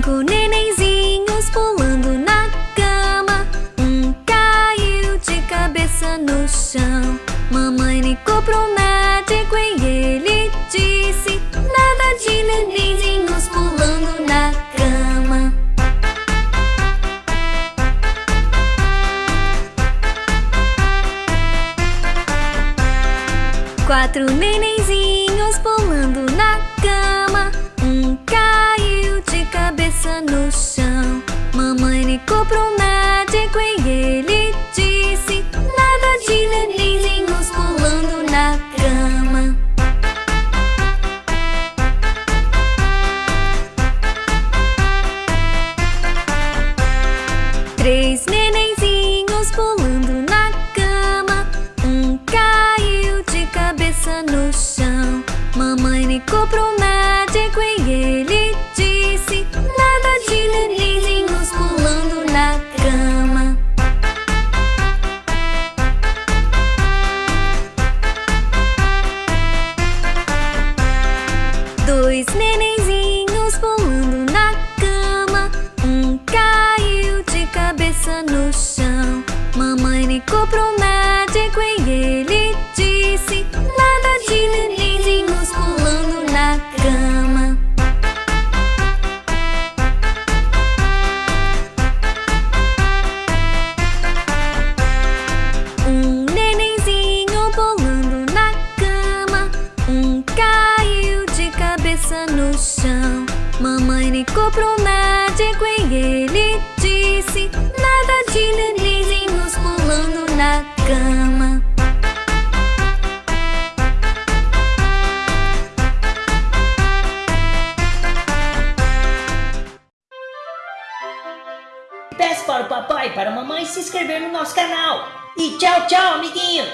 Cinco nenenzinhos pulando na cama. Um caiu de cabeça no chão. Mamãe ligou pro médico e ele disse Nada de nenenzinhos pulando na cama. Quatro nenenzinhos pulando na cama. Um caiu cabeça no chão. Mamãe ligou pro médico e ele disse Nada de nenenzinhos pulando na cama. Três nenenzinhos pulando na cama. Um caiu de cabeça no chão. Mamãe ligou pro médico e ele cabeça no chão. Mamãe ligou pro médico e ele no chão Mamãe ligou pro médico e ele disse Nada de nenenzinhos pulando na cama Peça para o papai e para a mamãe se inscrever no nosso canal. E tchau, tchau, amiguinhos!